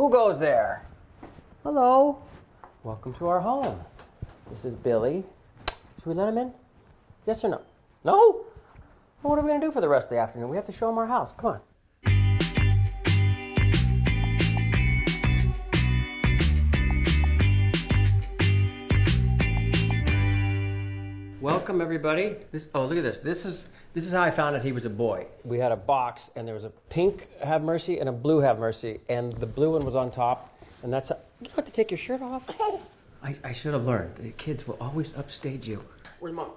Who goes there? Hello. Welcome to our home. This is Billy. Should we let him in? Yes or no? No? Well, what are we going to do for the rest of the afternoon? We have to show him our house. Come on. Welcome everybody. This oh look at this. This is this is how I found out he was a boy. We had a box and there was a pink have mercy and a blue have mercy and the blue one was on top and that's how, you don't have to take your shirt off. I, I should have learned. The kids will always upstage you. Where's mom?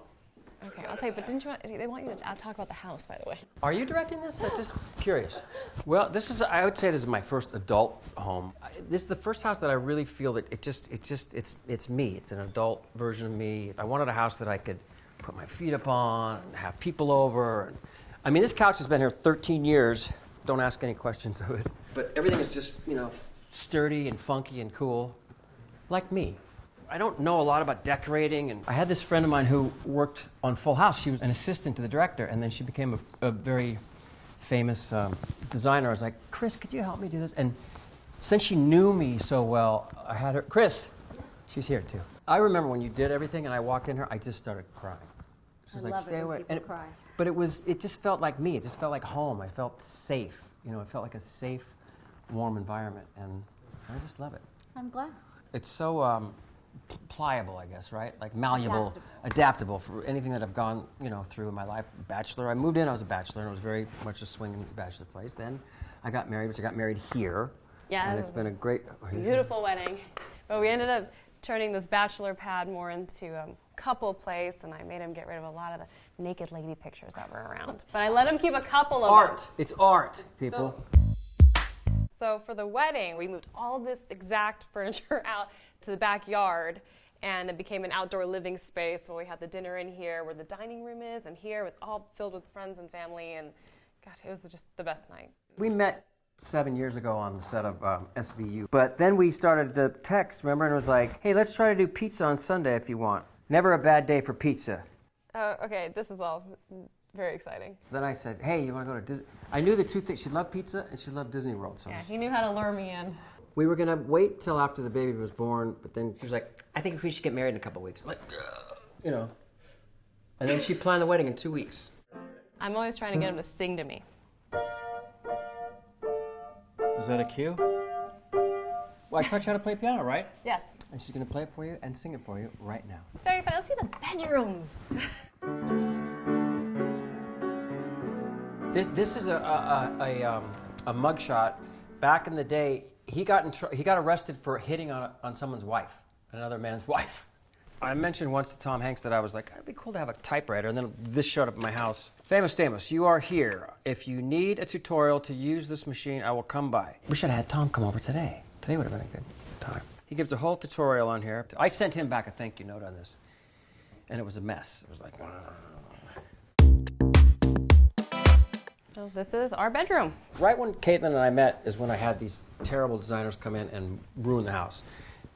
Okay, I'll tell you, but didn't you want, they want you to uh, talk about the house, by the way. Are you directing this? I'm just curious. Well, this is I would say this is my first adult home. This is the first house that I really feel that it just it just it's it's me. It's an adult version of me. I wanted a house that I could put my feet up on and have people over. And, I mean, this couch has been here 13 years. Don't ask any questions of it. But everything is just, you know, sturdy and funky and cool. Like me. I don't know a lot about decorating, and I had this friend of mine who worked on Full House. She was an assistant to the director, and then she became a, a very famous um, designer. I was like, Chris, could you help me do this? And since she knew me so well, I had her. Chris, she's here too. I remember when you did everything, and I walked in here, I just started crying. She was I like, "Stay away." And it- cry. But it was, it just felt like me. It just felt like home. I felt safe. You know, it felt like a safe, warm environment, and I just love it I'm glad. it's so um, pliable, I guess, right? Like malleable, adaptable. for anything that I've gone, you know, through in my life. Bachelor. I moved in. I was a bachelor, and it was very much a swinging bachelor place. Then I got married, which I got married here. Yeah, and it's been a great. Beautiful wedding. But we ended up turning this bachelor pad more into a couple place, and I made him get rid of a lot of the naked lady pictures that were around. But I let him keep a couple of Art. them. It's art, people. So for the wedding, we moved all this exact furniture out to the backyard, and it became an outdoor living space where we had the dinner in here, where the dining room is, and here was all filled with friends and family, and God, it was just the best night. We met seven years ago on the set of um, SVU. But then we started the text, remember? And it was like, hey, let's try to do pizza on Sunday if you want. Never a bad day for pizza. Oh, okay, this is all very exciting. Then I said, hey, you want to go to Disney? I knew the two things. She loved pizza and she loved Disney World. So Yeah, he knew how to lure me in. we were going to wait till after the baby was born, but then she was like, I think we should get married in a couple weeks. I'm like, "Ugh," you know. And then she planned the wedding in two weeks. I'm always trying to get him to sing to me. Is that a cue? Well, I taught you how to play piano, right? Yes. And she's going to play it for you and sing it for you right now. Very fun. Let's see the bedrooms. This, this is a, a, a, a, um, a mugshot. Back in the day, he got, in tr- he got arrested for hitting on, on someone's wife, another man's wife. I mentioned once to Tom Hanks that I was like, it'd be cool to have a typewriter, and then this showed up at my house. Famous Stamos, you are here. If you need a tutorial to use this machine, I will come by. We should have had Tom come over today. Today would have been a good time. He gives a whole tutorial on here. I sent him back a thank you note on this, and it was a mess. It was like, So this is our bedroom. Right when Caitlin and I met is when I had these terrible designers come in and ruin the house.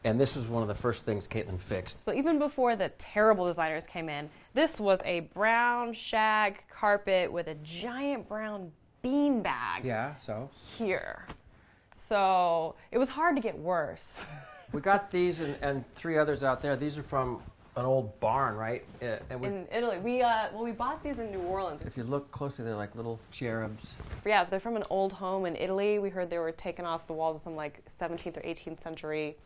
And this was one of the first things Caitlin fixed. So even before the terrible designers came in, this was a brown shag carpet with a giant brown bean bag Yeah, so? here. So it was hard to get worse. We got these and, and three others out there. These are from an old barn, right? Uh, and we, In Italy, we uh, well we bought these in New Orleans. if you look closely, they're like little cherubs. Yeah, they're from an old home in Italy. We heard they were taken off the walls of some like 17th or 18th century.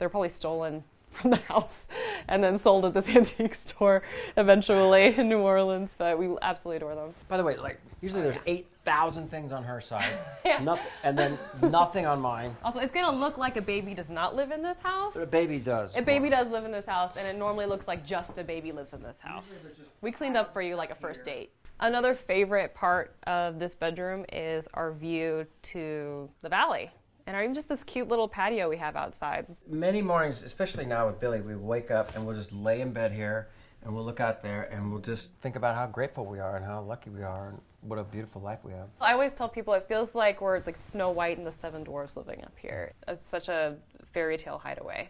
They're probably stolen from the house and then sold at this antique store eventually in New Orleans. But we absolutely adore them. By the way, like usually there's 8,000 things on her side, Yeah. noth- and then nothing on mine. Also, it's gonna look like a baby does not live in this house. But a baby does. A baby does live in this house, and it normally looks like just a baby lives in this house. We cleaned up for you like a first date. Another favorite part of this bedroom is our view to the valley, and our, even just this cute little patio we have outside. Many mornings, especially now with Billy, we wake up and we'll just lay in bed here and we'll look out there and we'll just think about how grateful we are and how lucky we are and what a beautiful life we have. I always tell people it feels like we're like Snow White and the Seven Dwarfs living up here. It's such a fairy tale hideaway.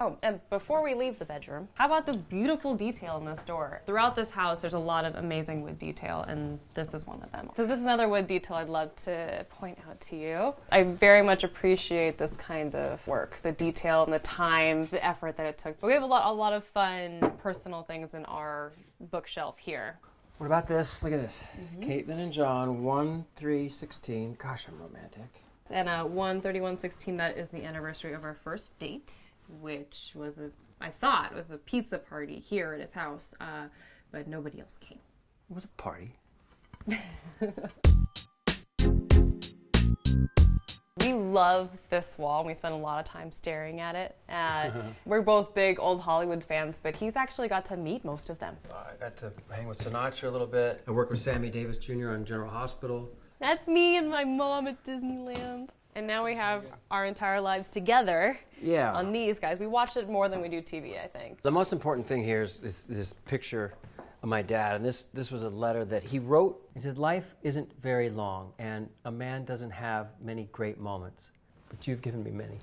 Oh, and before we leave the bedroom, how about this beautiful detail in this door? Throughout this house, there's a lot of amazing wood detail, and this is one of them. So this is another wood detail I'd love to point out to you. I very much appreciate this kind of work, the detail and the time, the effort that it took. But we have a lot, a lot of fun personal things in our bookshelf here. What about this? Look at this. Mm-hmm. Caitlin and John, 1 3 16. Gosh, I'm romantic. And uh, 13116, that is the anniversary of our first date, which was a, I thought, was a pizza party here at his house, uh, but nobody else came. It was a party. We love this wall, and we spend a lot of time staring at it. Uh, we're both big old Hollywood fans, but he's actually got to meet most of them. I got to hang with Sinatra a little bit. I worked with Sammy Davis Jr. on General Hospital. That's me and my mom at Disneyland. And now we have our entire lives together Yeah. on these guys. We watch it more than we do TV, I think. The most important thing here is, is this picture of my dad, and this this was a letter that he wrote. He said, "Life isn't very long, and a man doesn't have many great moments, but you've given me many."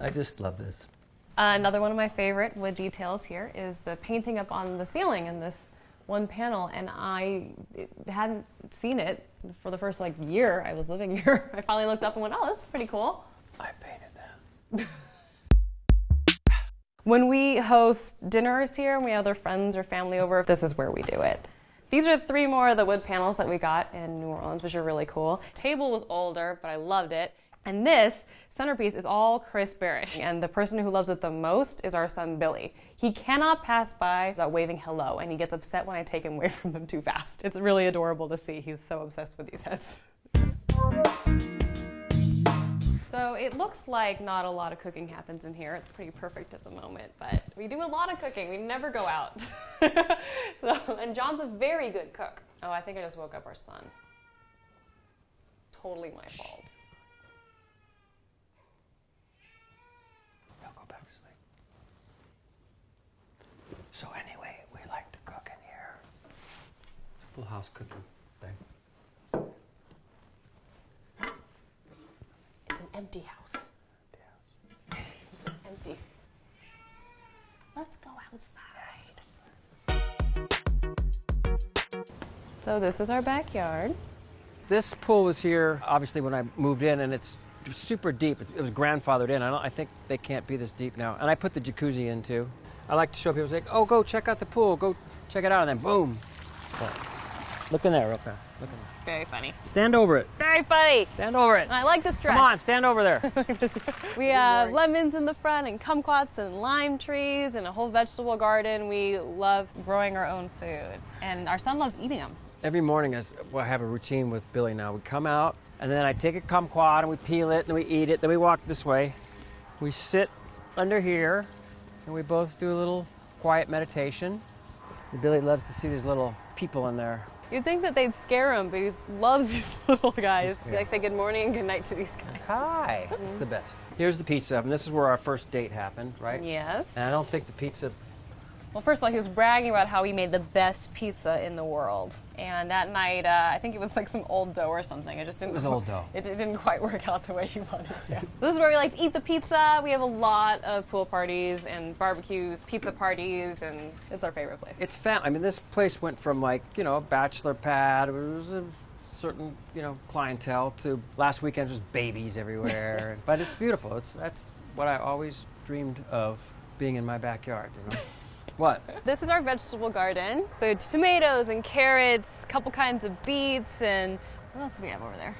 I just love this. Uh, another one of my favorite wood details here is the painting up on the ceiling in this one panel, and I hadn't seen it for the first like year I was living here. I finally looked up and went, "Oh, this is pretty cool." I painted that. When we host dinners here and we have other friends or family over, this is where we do it. These are three more of the wood panels that we got in New Orleans, which are really cool. Table was older, but I loved it. And this centerpiece is all Chris Barish. And the person who loves it the most is our son Billy. He cannot pass by without waving hello, and he gets upset when I take him away from them too fast. It's really adorable to see. He's so obsessed with these heads. So it looks like not a lot of cooking happens in here. It's pretty perfect at the moment, but we do a lot of cooking. We never go out. so, and John's a very good cook. Oh, I think I just woke up our son. Totally my fault. He'll go back to sleep. So anyway, we like to cook in here. It's a full house cooking thing. It's an empty house. It's empty. Let's go outside. So this is our backyard. This pool was here obviously when I moved in, and it's super deep. It, it was grandfathered in. I, don't, I think they can't be this deep now. And I put the jacuzzi in too. I like to show people, like, oh, go check out the pool, go check it out, and then boom. But look in there real fast. Look in there. Very funny. Stand over it. Very funny. Stand over it. And I like this dress. Come on, stand over there. We have lemons in the front and kumquats and lime trees and a whole vegetable garden. We love growing our own food. And our son loves eating them. Every morning, I s- well, I have a routine with Billy now. We come out, and then I take a kumquat and we peel it, and we eat it. Then we walk this way. We sit under here, and we both do a little quiet meditation. Billy loves to see these little people in there. You'd think that they'd scare him, but he loves these little guys. He Yeah. likes to say good morning and good night to these guys. Hi. It's the best. Here's the pizza oven. This is where our first date happened, right? Yes. And I don't think the pizza. Well, first of all, he was bragging about how he made the best pizza in the world. And that night, uh, I think it was like some old dough or something. It just didn't. It was old dough. It, it didn't quite work out the way he wanted to. so this is where we like to eat the pizza. We have a lot of pool parties and barbecues, pizza parties, and it's our favorite place. It's fam. I mean, this place went from like you know a bachelor pad. It was a certain you know clientele to last weekend was babies everywhere. but it's beautiful. It's that's what I always dreamed of being in my backyard. You know. What? This is our vegetable garden. So tomatoes and carrots, a couple kinds of beets, and what else do we have over there?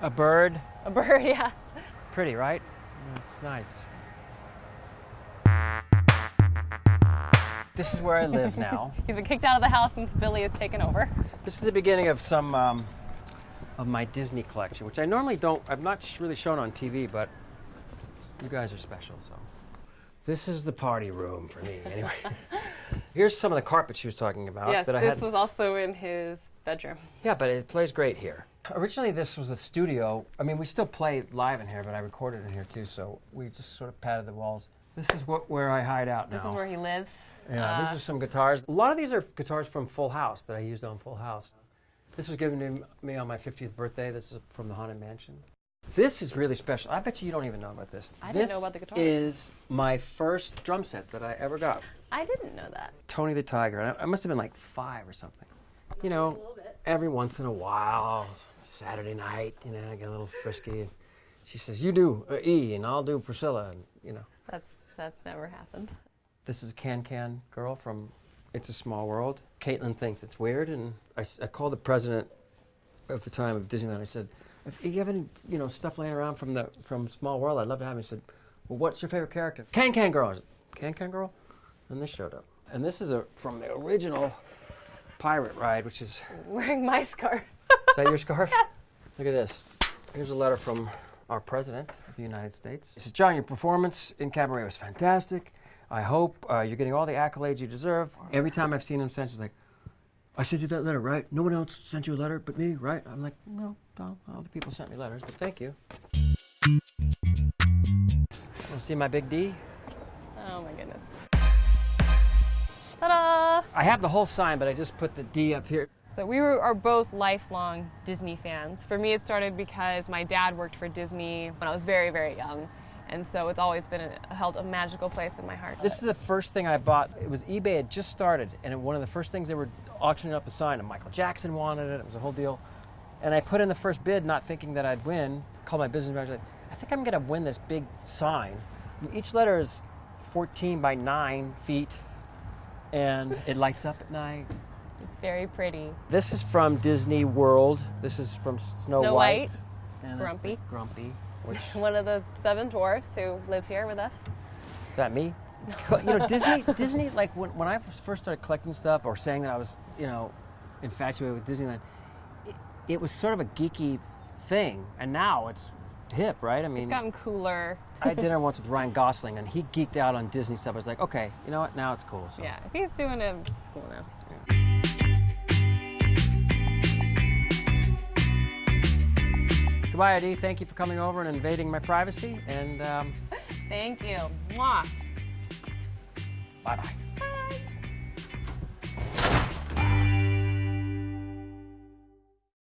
A bird. A bird, yes. Pretty, right? It's nice. This is where I live now. He's been kicked out of the house since Billy has taken over. This is the beginning of some um, of my Disney collection, which I normally don't. I've not really shown on TV, but you guys are special. So this is the party room for me, anyway. Here's some of the carpet she was talking about yes, that I this had. was also in his bedroom. Yeah, but it plays great here. Originally, this was a studio. I mean, we still play live in here, but I recorded in here too. So we just sort of padded the walls. This is what, where I hide out now. This is where he lives. Yeah, Uh, these are some guitars. A lot of these are guitars from Full House that I used on Full House. This was given to me on my 50th birthday. This is from the Haunted Mansion. This is really special. I bet you you don't even know about this. I didn't this know about the guitars. is my first drum set that I ever got. I didn't know that. Tony the Tiger. I, I must have been like five or something. You know, every once in a while, Saturday night, you know, I get a little frisky. And she says, "You do uh, E, and I'll do Priscilla," and you know. That's that's never happened. This is a Can Can girl from It's a Small World. Caitlin thinks it's weird, and I called the president of the time of Disneyland. I said, "If you have any, you know, stuff laying around from the from Small World, I'd love to have." it." He said, "Well, what's your favorite character?" Can Can Girl. I said, Can Can Girl, and this showed up. And this is a from the original pirate ride, which is Wearing my scarf. is that your scarf? Yes. Look at this. Here's a letter from our president of the United States. He says, John, your performance in Cabaret was fantastic. I hope uh, you're getting all the accolades you deserve. Every time I've seen him since, he's like, I sent you that letter, right? No one else sent you a letter but me, right? I'm like, no, no, other people sent me letters, but thank you. Want to see my big D? Oh my goodness. Ta-da! I have the whole sign, but I just put the D up here. So we were, are both lifelong Disney fans. For me, it started because my dad worked for Disney when I was very, very young, and so it's always been a, held a magical place in my heart. This is the first thing I bought. It was eBay had just started, and it, one of the first things they were auctioning off the sign, and Michael Jackson wanted it. It was a whole deal. And I put in the first bid, not thinking that I'd win. Called my business manager. Like, I think I'm going to win this big sign. And each letter is 14 by 9 feet, and it lights up at night. It's very pretty. This is from Disney World. This is from Snow, Snow White. White. And Grumpy. Grumpy. Which One of the seven dwarfs who lives here with us. Is that me? You know, Disney. Disney. Like when, when I first started collecting stuff or saying that I was, you know, infatuated with Disneyland, it, it was sort of a geeky thing, and now it's hip, right? I mean, It's gotten cooler. I had dinner once with Ryan Gosling, and he geeked out on Disney stuff. I was like, okay, you know what? Now it's cool. So. Yeah, if he's doing it, it's cool now. Goodbye, AD. Thank you for coming over and invading my privacy, and um, Thank you. Mwah. bye bye.